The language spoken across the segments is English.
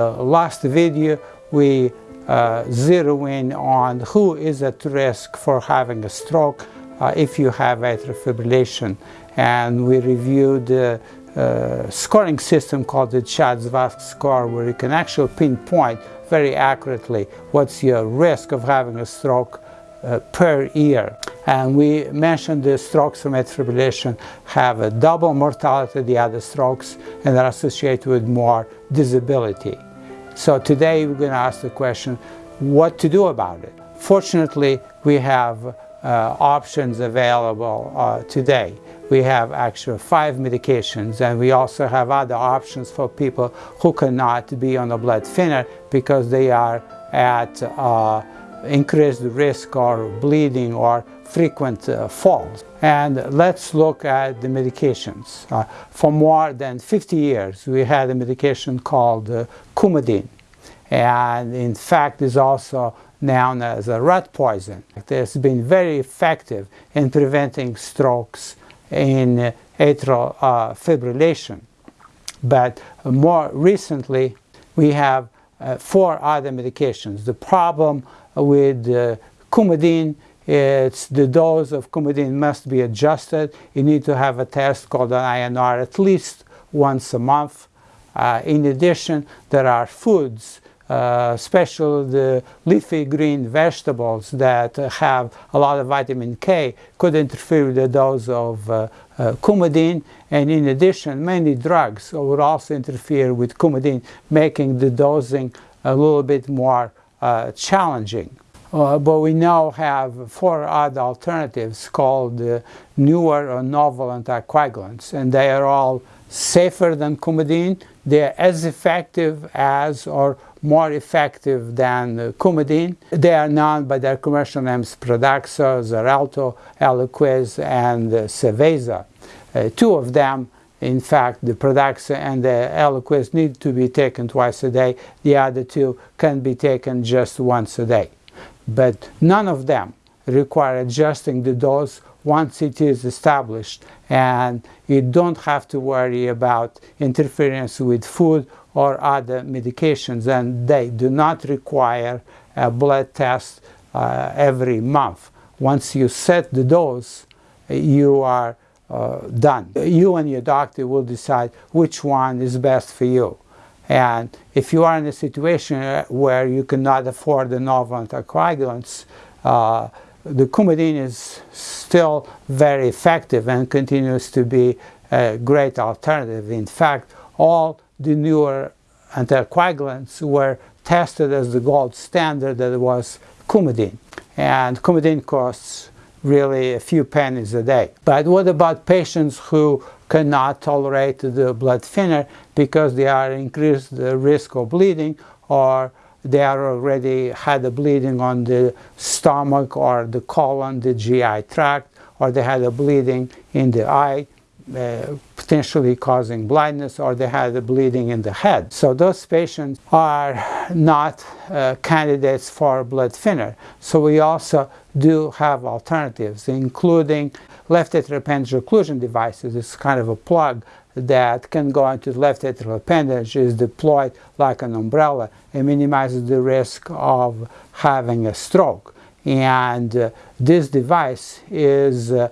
Last video we uh, zero in on who is at risk for having a stroke uh, if you have atrial fibrillation and we reviewed the uh, scoring system called the CHA2DS2-VASc score where you can actually pinpoint very accurately what's your risk of having a stroke uh, per year. And we mentioned the strokes from atrial fibrillation have a double mortality the other strokes and are associated with more disability. So today we're going to ask the question, what to do about it? Fortunately, we have uh, options available uh, today. We have actually five medications and we also have other options for people who cannot be on a blood thinner because they are at uh, increased risk or bleeding or frequent uh, falls. And let's look at the medications. Uh, for more than 50 years we had a medication called uh, Coumadin and in fact is also known as a rat poison. It has been very effective in preventing strokes in atrial uh, fibrillation. But more recently we have uh, four other medications. The problem with uh, Coumadin it's the dose of Coumadin must be adjusted. You need to have a test called an INR at least once a month. Uh, in addition, there are foods, uh, especially the leafy green vegetables that have a lot of vitamin K could interfere with the dose of uh, uh, Coumadin. And in addition, many drugs would also interfere with Coumadin, making the dosing a little bit more uh, challenging. Uh, but we now have four other alternatives called uh, newer or novel anticoagulants and they are all safer than Coumadin. They are as effective as or more effective than uh, Coumadin. They are known by their commercial names Pradaxa, Xarelto, Eliquis and uh. Uh, two of them in fact, the Pradaxa and the Eliquis need to be taken twice a day. The other two can be taken just once a day. But none of them require adjusting the dose once it is established and you don't have to worry about interference with food or other medications and they do not require a blood test uh, every month. Once you set the dose, you are uh, done. You and your doctor will decide which one is best for you. And if you are in a situation where you cannot afford the novel anticoagulants, uh, the Coumadin is still very effective and continues to be a great alternative. In fact, all the newer anticoagulants were tested as the gold standard that was Coumadin. And Coumadin costs really a few pennies a day. But what about patients who cannot tolerate the blood thinner because they are increased the risk of bleeding or they are already had a bleeding on the stomach or the colon, the GI tract, or they had a bleeding in the eye, uh, potentially causing blindness, or they had a bleeding in the head. So those patients are not uh, candidates for blood thinner. So we also do have alternatives, including left atrial appendage occlusion devices. It's kind of a plug that can go into the left atrial appendage, is deployed like an umbrella and minimizes the risk of having a stroke. And uh, this device is uh,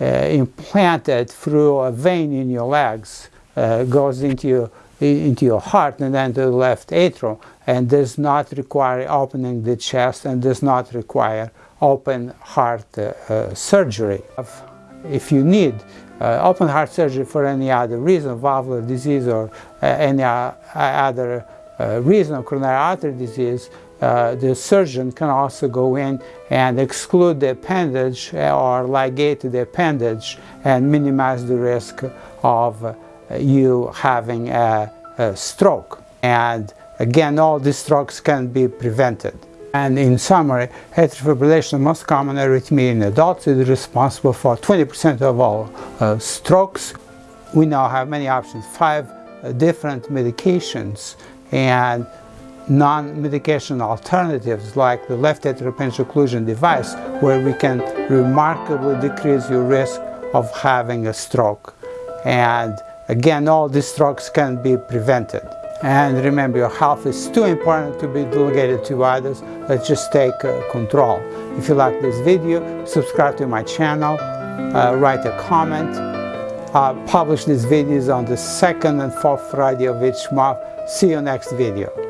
implanted through a vein in your legs, uh, goes into your, into your heart and then to the left atrium and does not require opening the chest and does not require open heart uh, surgery. If you need uh, open heart surgery for any other reason, valvular disease or uh, any other uh, reason of coronary artery disease, uh, the surgeon can also go in and exclude the appendage or ligate the appendage and minimize the risk of uh, you having a, a stroke. And again, all these strokes can be prevented. And in summary, atrial fibrillation, the most common arrhythmia in adults, is responsible for 20% of all uh, strokes. We now have many options, five uh, different medications and non-medication alternatives like the left atrial appendage occlusion device where we can remarkably decrease your risk of having a stroke. And again, all these strokes can be prevented. And remember, your health is too important to be delegated to others. Let's just take uh, control. If you like this video, subscribe to my channel, uh, write a comment. Uh, publish these videos on the second and fourth Friday of each month. See you next video.